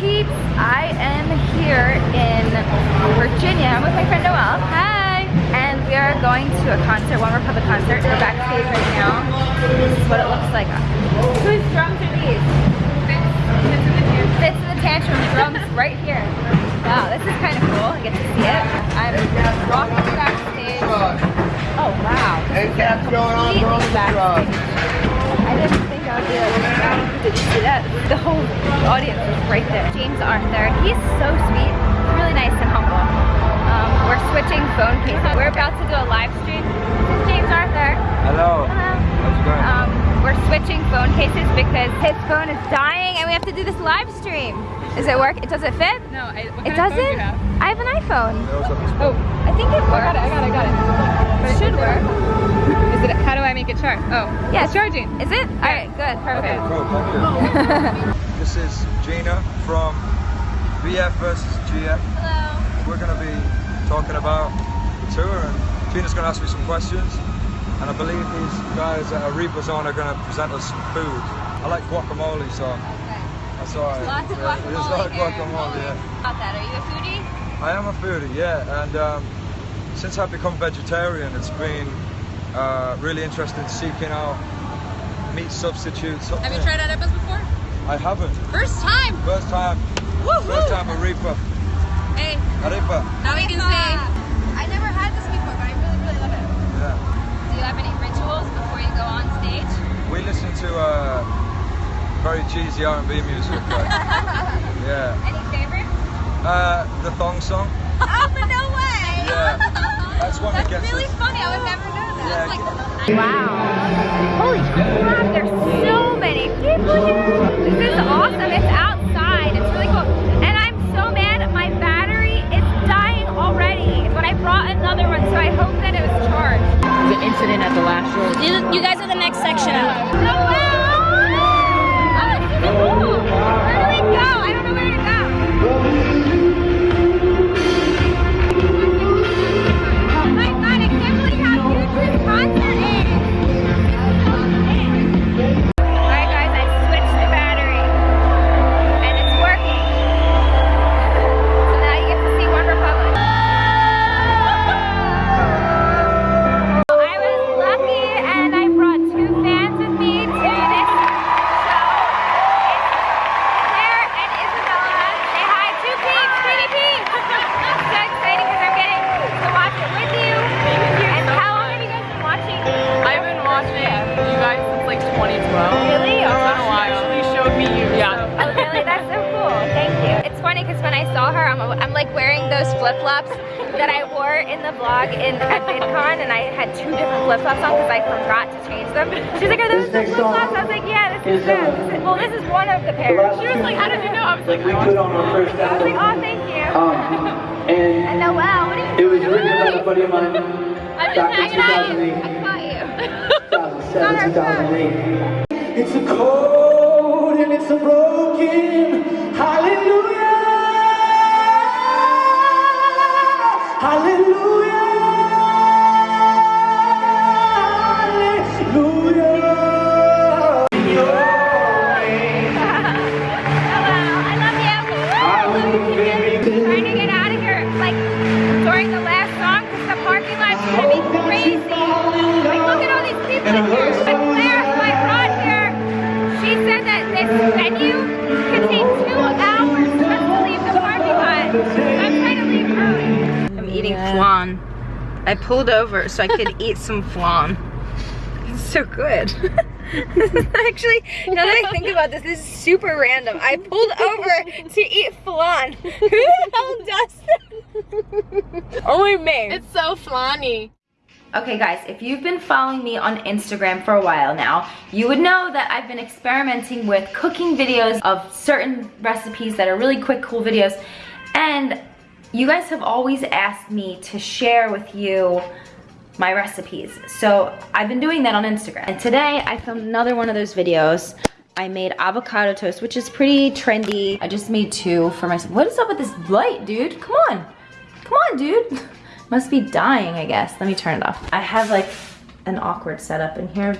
peeps? I am here in Virginia. I'm with my friend Noelle. Hi! And we are going to a concert, OneRepublic concert. We're backstage right now. This is what it looks like. Whose drums are these? Fitz and the Tantrum drums right here. Wow, this is kind of cool. I get to see it. I'm walking backstage. Oh wow. Hey, cats going on, Backstage. I didn't think I would be like. Did you see that? The whole audience was right there. James Arthur, he's so sweet, really nice and humble. Um, we're switching phone cases. We're about to do a live stream. This is James Arthur. Hello. Hello. How's it going? Um, we're switching phone cases because his phone is dying and we have to do this live stream. Does it work? It does it fit? No, I, what It kind of phone do doesn't? you have? I have an iPhone. Oh, I think it I got it, I got it, I got it. But It should work. Is it, how do I make it charge? Oh, yeah, it's charging. Is it? Alright, good, perfect. Cool, this is Gina from BF versus GF. Hello. We're going to be talking about the tour and Gina's going to ask me some questions. And I believe these guys at Arepa Zone are going to present us some food. I like guacamole, so that's alright. Lots of Yeah, There's a lot guacamole of guacamole, yeah. About that, are you a foodie? I am a foodie, yeah, and um, since I've become vegetarian, it's been uh, really interesting seeking out meat substitutes. Have you tried arepas before? I haven't. First time. First time. Woo! First time arepa. Hey, Arepa. now we can say. I never had this before, but I really, really love it. Yeah. Do you have any rituals before you go on stage? We listen to uh, very cheesy R&B music. Like, yeah. Any favorites? Uh, the thong song. oh, but no way! Yeah. That's one that That's gets really us. funny, I would never know that. Yeah, Wow. Holy crap, there's so many people here. This is awesome. It's outside. It's really cool. And I'm so mad my battery is dying already. But I brought another one, so I hope that it was charged. the incident at the last show. You, you guys are the next section up. No way! Like wearing those flip-flops that I wore in the vlog in at VidCon and I had two different flip-flops on because I forgot to change them. She's like, are those the flip-flops? I was like, yeah, this is them. This is, well, this is one of the pairs. She was like, how did you know? I was like, we put on our first I was like, oh, thank you. Um, and And now, wow, what are you it was written by a buddy of mine I'm just back in hanging out. 2008. I caught you. 2007, 2008. It's a cold I pulled over so I could eat some flan. It's so good. Actually, now that I think about this, this is super random. I pulled over to eat flan. Who the hell does that? Only me. It's so flanny. Okay guys, if you've been following me on Instagram for a while now, you would know that I've been experimenting with cooking videos of certain recipes that are really quick, cool videos. And you guys have always asked me to share with you my recipes. So I've been doing that on Instagram. And today I filmed another one of those videos. I made avocado toast, which is pretty trendy. I just made two for myself. What is up with this light, dude? Come on. Come on, dude. Must be dying, I guess. Let me turn it off. I have like an awkward setup in here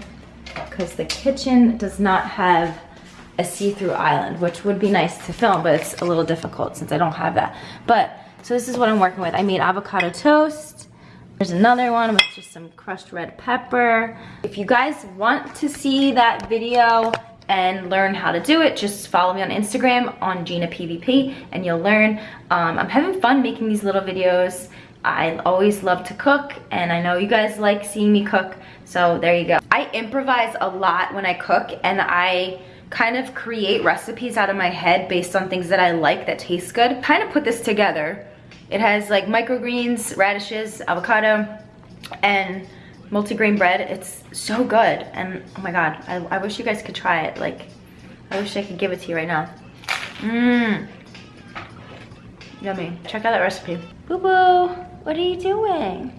because the kitchen does not have a see-through island, which would be nice to film, but it's a little difficult since I don't have that. But, so this is what I'm working with. I made avocado toast. There's another one with just some crushed red pepper. If you guys want to see that video and learn how to do it, just follow me on Instagram on Gina PVP and you'll learn. Um, I'm having fun making these little videos. I always love to cook and I know you guys like seeing me cook, so there you go. I improvise a lot when I cook and I kind of create recipes out of my head based on things that I like that taste good. Kind of put this together. It has like microgreens, radishes, avocado, and multigrain bread. It's so good. And oh my God, I, I wish you guys could try it. Like, I wish I could give it to you right now. Mmm. Yummy. Check out that recipe. Boo Boo, what are you doing?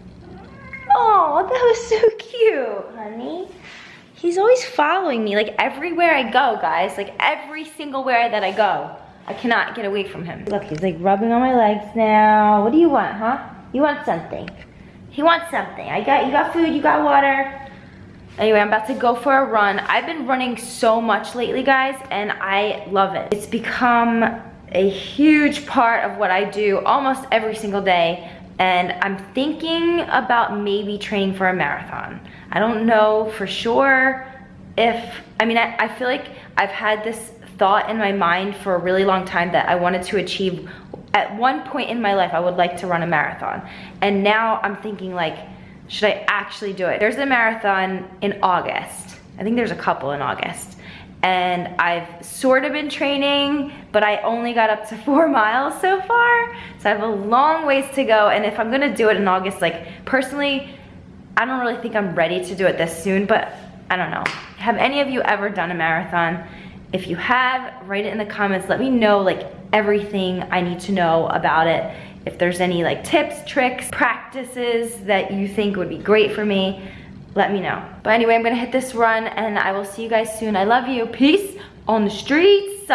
Oh, that was so cute, honey. He's always following me, like everywhere I go, guys. Like every single where that I go. I cannot get away from him. Look, he's like rubbing on my legs now. What do you want, huh? You want something? He wants something. I got, you got food, you got water. Anyway, I'm about to go for a run. I've been running so much lately, guys, and I love it. It's become a huge part of what I do almost every single day and I'm thinking about maybe training for a marathon. I don't know for sure if, I mean, I, I feel like I've had this thought in my mind for a really long time that I wanted to achieve at one point in my life, I would like to run a marathon. And now I'm thinking like, should I actually do it? There's a marathon in August. I think there's a couple in August and I've sort of been training, but I only got up to four miles so far. So I have a long ways to go. And if I'm gonna do it in August, like personally, I don't really think I'm ready to do it this soon, but I don't know. Have any of you ever done a marathon? If you have, write it in the comments. Let me know like everything I need to know about it. If there's any like tips, tricks, practices that you think would be great for me let me know. But anyway, I'm gonna hit this run and I will see you guys soon. I love you. Peace on the streets.